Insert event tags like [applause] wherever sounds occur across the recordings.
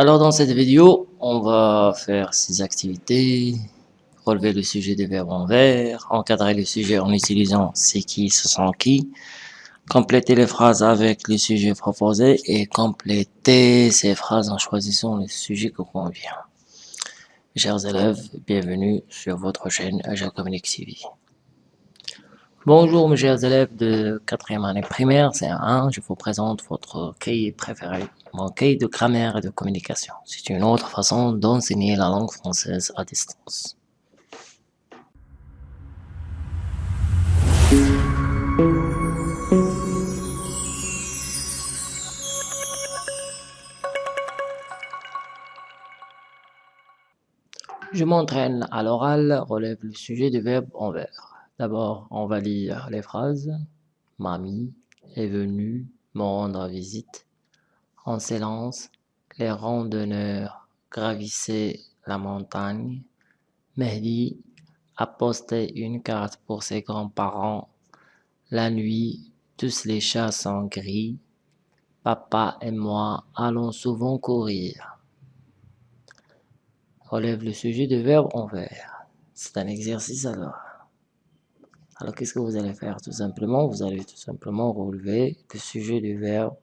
Alors dans cette vidéo, on va faire ces activités, relever le sujet des verbes en vert, encadrer le sujet en utilisant c'est qui, ce sont qui, compléter les phrases avec le sujet proposé et compléter ces phrases en choisissant le sujet qui convient. Chers élèves, bienvenue sur votre chaîne Agile Communique TV. Bonjour mes chers élèves de 4e année primaire, c'est 1, je vous présente votre cahier préféré, mon cahier de grammaire et de communication. C'est une autre façon d'enseigner la langue française à distance. Je m'entraîne à l'oral, relève le sujet du verbe en vert. D'abord, on va lire les phrases. Mamie est venue me rendre visite. On s'élance, les randonneurs gravissaient la montagne. Mehdi a posté une carte pour ses grands-parents. La nuit, tous les chats sont gris. Papa et moi allons souvent courir relève le sujet de verbe en vert. C'est un exercice alors. Alors qu'est-ce que vous allez faire? Tout simplement, vous allez tout simplement relever le sujet du verbe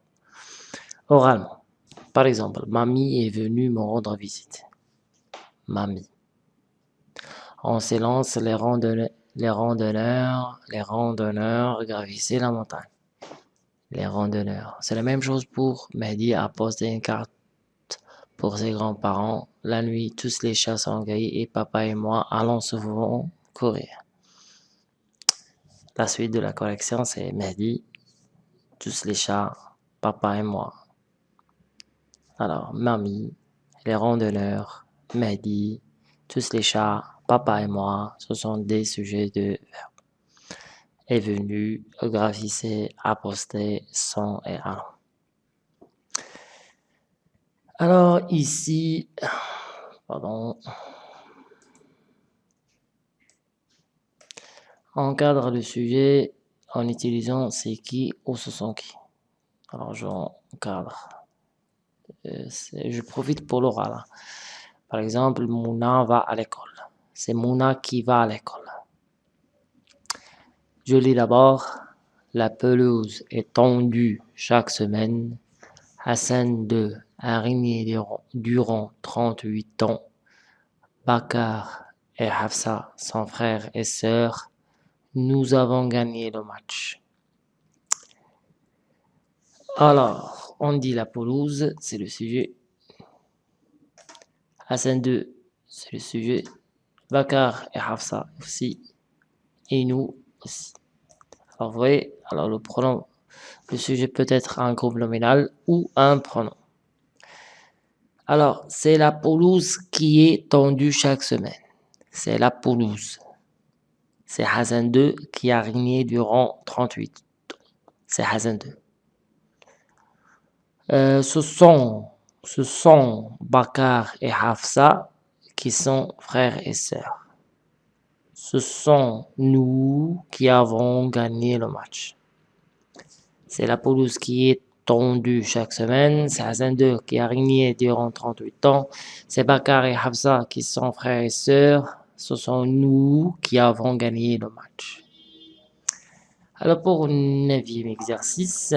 oralement. Par exemple, mamie est venue me rendre visite. Mamie. On s'élance les randonneurs, les randonneurs, les randonneurs gravissaient la montagne. Les randonneurs. C'est la même chose pour Mehdi a posté une carte pour ses grands-parents. La nuit, tous les chats sont gris et papa et moi allons souvent courir. La suite de la collection, c'est Mehdi, tous les chats, papa et moi. Alors, mamie, les randonneurs, Mehdi, tous les chats, papa et moi, ce sont des sujets de verbe. Est venu, graphissé, aposté, sont et allons. Alors ici, pardon, encadre le sujet en utilisant c'est qui ou ce sont qui. Alors j'encadre. Euh, je profite pour l'oral. Par exemple, Mouna va à l'école. C'est Mouna qui va à l'école. Je lis d'abord. La pelouse est tendue chaque semaine. Hassan 2 a régné durant 38 ans. Bakar et Hafsa, son frère et sœur, nous avons gagné le match. Alors, on dit la pelouse, c'est le sujet. Hassan 2, c'est le sujet. Bakar et Hafsa aussi. Et nous aussi. Alors, vous voyez, alors le pronom, le sujet peut être un groupe nominal ou un pronom. Alors, c'est la pelouse qui est tendue chaque semaine. C'est la pelouse. C'est Hassan 2 qui a régné durant 38 C'est Hassan 2. Euh, ce sont, ce sont Bakar et Hafsa qui sont frères et sœurs. Ce sont nous qui avons gagné le match. C'est la pelouse qui est tendu chaque semaine. C'est Hassan 2 qui a régné durant 38 ans. C'est Bakar et Hafsa qui sont frères et sœurs. Ce sont nous qui avons gagné le match. Alors pour le neuvième exercice,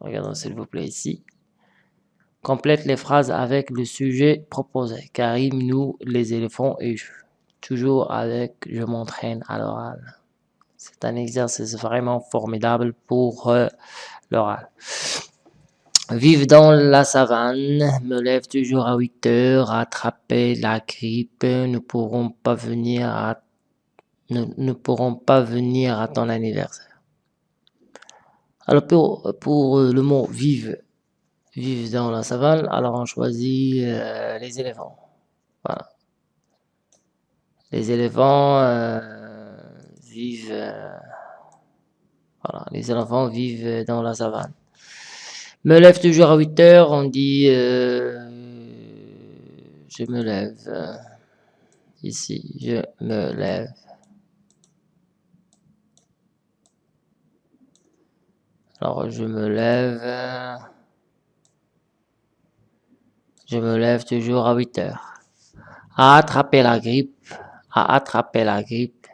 regardons s'il vous plaît ici. Complète les phrases avec le sujet proposé. Karim, nous, les éléphants et je. Toujours avec je m'entraîne à l'oral. C'est un exercice vraiment formidable pour euh, l'oral. Vive dans la savane, me lève toujours à 8 heures, attraper la grippe, ne pourront pas venir à, ne, pourront pas venir à ton anniversaire. Alors pour, pour le mot vive, vive dans la savane, alors on choisit euh, les éléphants. Voilà. Les éléphants euh, vivent euh, voilà, les éléphants vivent dans la savane. Me lève toujours à 8 heures, on dit euh, je me lève. ici, je me lève. Alors je me lève Je me lève toujours à 8 heures. À attraper la grippe. À attraper la grippe.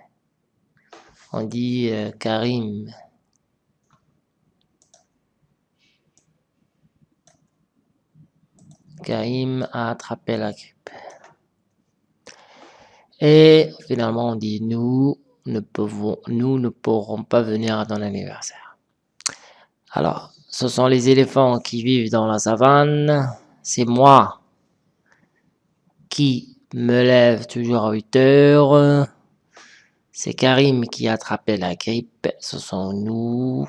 On dit euh, Karim. Karim a attrapé la grippe. Et finalement, on dit nous ne nous ne pourrons pas venir à ton anniversaire. Alors, ce sont les éléphants qui vivent dans la savane. C'est moi qui me lève toujours à 8 heures. C'est Karim qui a attrapé la grippe. Ce sont nous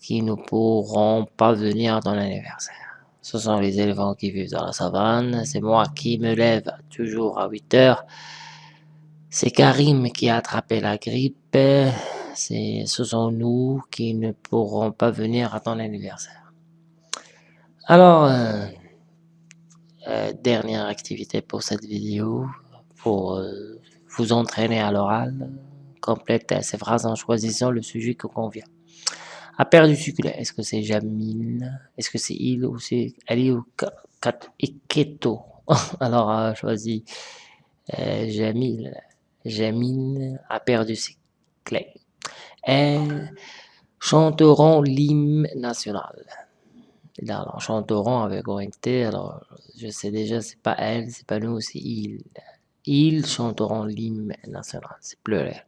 qui ne pourrons pas venir dans l'anniversaire. Ce sont les éléphants qui vivent dans la savane. C'est moi qui me lève toujours à 8 heures. C'est Karim qui a attrapé la grippe. Ce sont nous qui ne pourrons pas venir à ton anniversaire. Alors, euh, euh, dernière activité pour cette vidéo, pour euh, vous entraîner à l'oral, complétez ces phrases en choisissant le sujet qui convient. A perdu succulent, est-ce que c'est Jamil Est-ce que c'est il ou c'est Ali ou Keto [laughs] Alors, a choisi euh, Jamil. Jamil a perdu ses clés. Elles chanteront l'hymne national. Alors, chanteront avec ONT, alors je sais déjà, c'est pas elle, c'est pas nous, c'est ils. Ils chanteront l'hymne national, c'est pleurer.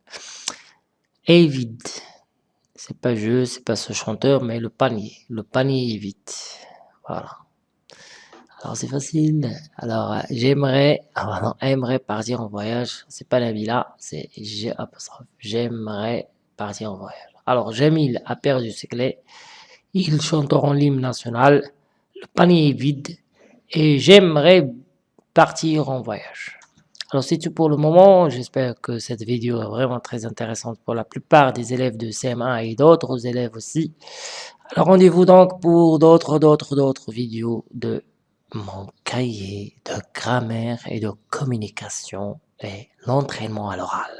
Et vide. C'est pas je, c'est pas ce chanteur, mais le panier. Le panier est vide. Voilà. Alors c'est facile. Alors j'aimerais, ah partir en voyage. C'est pas la villa, c'est j'aimerais partir en voyage. Alors Jamil a perdu ses clés. Ils chanteront l'hymne national. Le panier est vide. Et j'aimerais partir en voyage. Alors c'est tout pour le moment, j'espère que cette vidéo est vraiment très intéressante pour la plupart des élèves de CM1 et d'autres élèves aussi. Alors rendez-vous donc pour d'autres, d'autres, d'autres vidéos de mon cahier de grammaire et de communication et l'entraînement à l'oral.